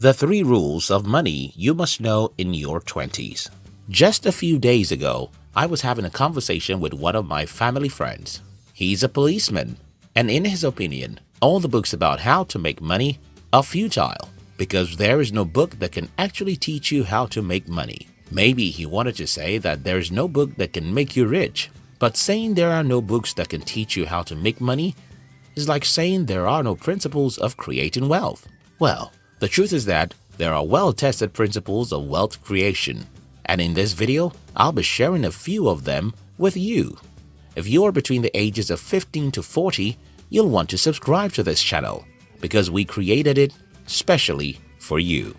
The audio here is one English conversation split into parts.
The three rules of money you must know in your 20s. Just a few days ago, I was having a conversation with one of my family friends. He's a policeman, and in his opinion, all the books about how to make money are futile because there is no book that can actually teach you how to make money. Maybe he wanted to say that there is no book that can make you rich, but saying there are no books that can teach you how to make money is like saying there are no principles of creating wealth. Well, the truth is that there are well-tested principles of wealth creation, and in this video, I'll be sharing a few of them with you. If you are between the ages of 15 to 40, you'll want to subscribe to this channel because we created it specially for you.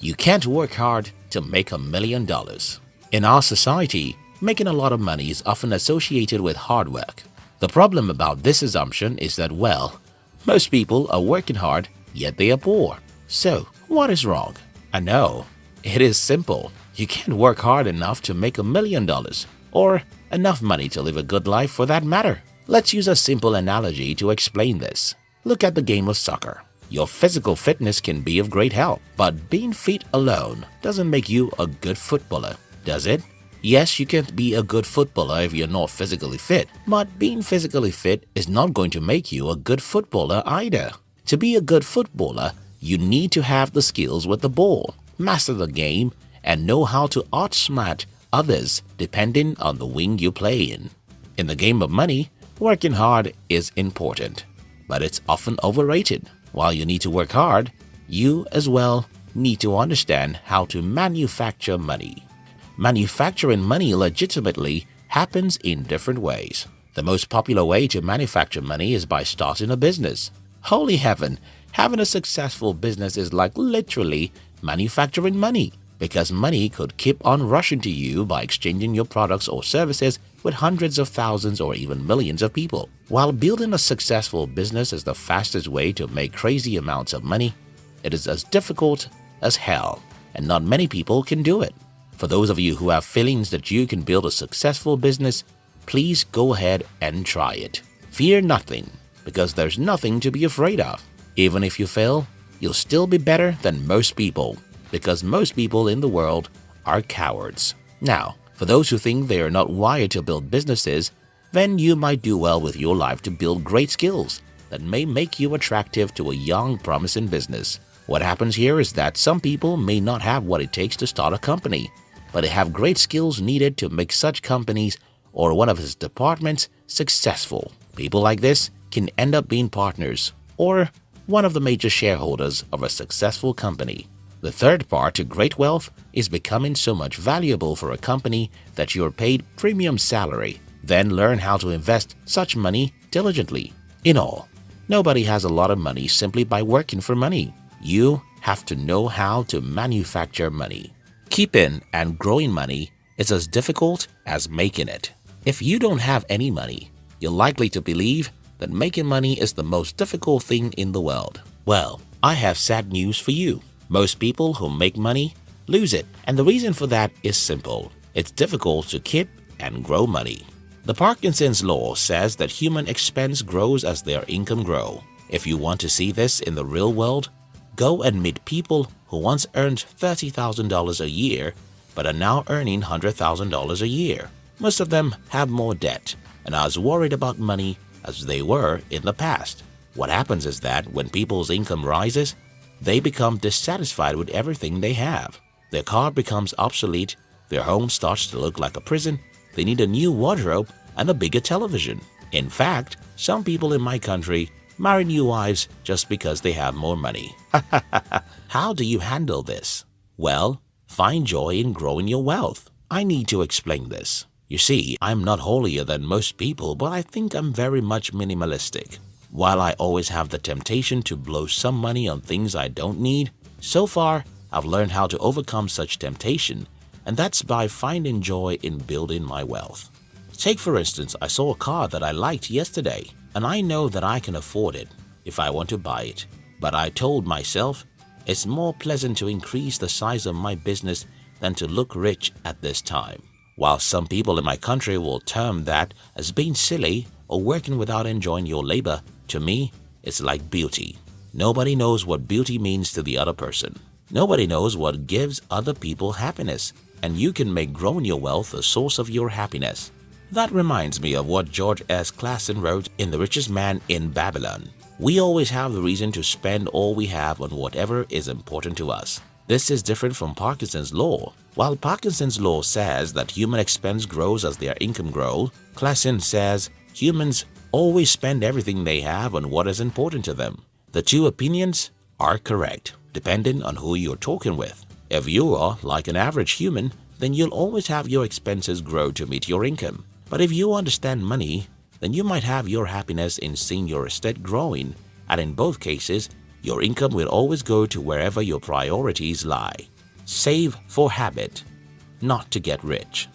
You can't work hard to make a million dollars. In our society, making a lot of money is often associated with hard work. The problem about this assumption is that, well, most people are working hard, yet they are poor. So, what is wrong? I know, it is simple. You can't work hard enough to make a million dollars, or enough money to live a good life for that matter. Let's use a simple analogy to explain this. Look at the game of soccer. Your physical fitness can be of great help, but being fit alone doesn't make you a good footballer, does it? Yes, you can't be a good footballer if you're not physically fit, but being physically fit is not going to make you a good footballer either. To be a good footballer, you need to have the skills with the ball, master the game, and know how to outsmart others depending on the wing you play in. In the game of money, working hard is important, but it's often overrated. While you need to work hard, you as well need to understand how to manufacture money. Manufacturing money legitimately happens in different ways. The most popular way to manufacture money is by starting a business. Holy heaven, having a successful business is like literally manufacturing money because money could keep on rushing to you by exchanging your products or services with hundreds of thousands or even millions of people. While building a successful business is the fastest way to make crazy amounts of money, it is as difficult as hell, and not many people can do it. For those of you who have feelings that you can build a successful business, please go ahead and try it. Fear nothing, because there's nothing to be afraid of. Even if you fail, you'll still be better than most people because most people in the world are cowards. Now, for those who think they are not wired to build businesses, then you might do well with your life to build great skills that may make you attractive to a young, promising business. What happens here is that some people may not have what it takes to start a company, but they have great skills needed to make such companies or one of its departments successful. People like this can end up being partners or one of the major shareholders of a successful company. The third part to great wealth is becoming so much valuable for a company that you're paid premium salary. Then learn how to invest such money diligently. In all, nobody has a lot of money simply by working for money. You have to know how to manufacture money. Keeping and growing money is as difficult as making it. If you don't have any money, you're likely to believe that making money is the most difficult thing in the world. Well, I have sad news for you. Most people who make money lose it, and the reason for that is simple. It's difficult to keep and grow money. The Parkinson's law says that human expense grows as their income grow. If you want to see this in the real world, go and meet people who once earned $30,000 a year but are now earning $100,000 a year. Most of them have more debt and are as worried about money as they were in the past. What happens is that when people's income rises, they become dissatisfied with everything they have. Their car becomes obsolete, their home starts to look like a prison, they need a new wardrobe and a bigger television. In fact, some people in my country marry new wives just because they have more money. How do you handle this? Well, find joy in growing your wealth. I need to explain this. You see, I'm not holier than most people, but I think I'm very much minimalistic. While I always have the temptation to blow some money on things I don't need, so far I've learned how to overcome such temptation and that's by finding joy in building my wealth. Take for instance, I saw a car that I liked yesterday and I know that I can afford it if I want to buy it. But I told myself it's more pleasant to increase the size of my business than to look rich at this time. While some people in my country will term that as being silly or working without enjoying your labor, to me, it's like beauty. Nobody knows what beauty means to the other person. Nobody knows what gives other people happiness, and you can make growing your wealth a source of your happiness. That reminds me of what George S. Clason wrote in The Richest Man in Babylon. We always have the reason to spend all we have on whatever is important to us. This is different from Parkinson's law. While Parkinson's law says that human expense grows as their income grows, Clason says humans always spend everything they have on what is important to them. The two opinions are correct, depending on who you're talking with. If you are like an average human, then you'll always have your expenses grow to meet your income. But if you understand money, then you might have your happiness in seeing your estate growing, and in both cases, your income will always go to wherever your priorities lie. Save for habit, not to get rich.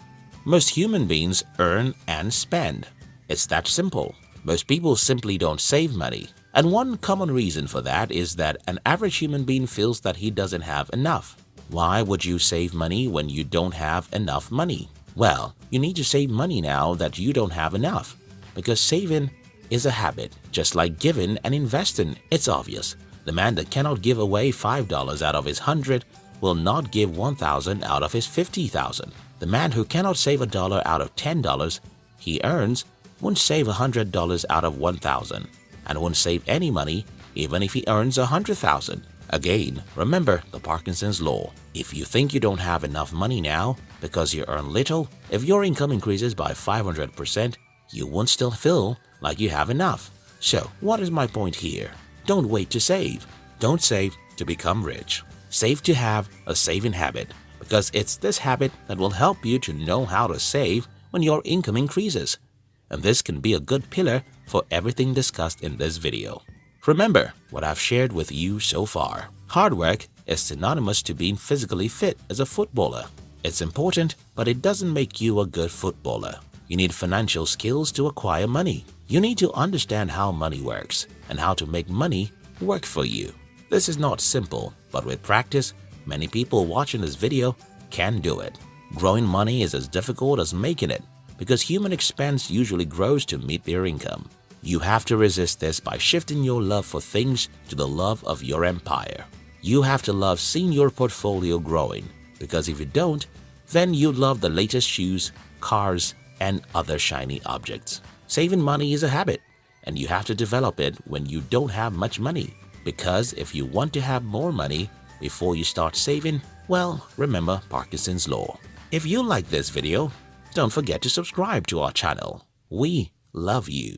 Most human beings earn and spend. It's that simple. Most people simply don't save money. And one common reason for that is that an average human being feels that he doesn't have enough. Why would you save money when you don't have enough money? Well, you need to save money now that you don't have enough because saving is a habit, just like giving and investing. It's obvious. The man that cannot give away $5 out of his 100 will not give 1000 out of his 50,000. The man who cannot save a dollar out of $10 he earns won't save $100 out of 1000 and won't save any money even if he earns 100,000. Again, remember the Parkinson's law. If you think you don't have enough money now because you earn little, if your income increases by 500%, you won't still feel like you have enough. So, what is my point here? Don't wait to save. Don't save to become rich. Save to have a saving habit because it's this habit that will help you to know how to save when your income increases. And this can be a good pillar for everything discussed in this video. Remember what I've shared with you so far. Hard work is synonymous to being physically fit as a footballer. It's important, but it doesn't make you a good footballer. You need financial skills to acquire money. You need to understand how money works and how to make money work for you. This is not simple, but with practice, many people watching this video can do it. Growing money is as difficult as making it because human expense usually grows to meet their income. You have to resist this by shifting your love for things to the love of your empire. You have to love seeing your portfolio growing because if you don't, then you love the latest shoes, cars, and other shiny objects. Saving money is a habit and you have to develop it when you don't have much money because if you want to have more money before you start saving, well, remember Parkinson's Law. If you like this video, don't forget to subscribe to our channel. We love you.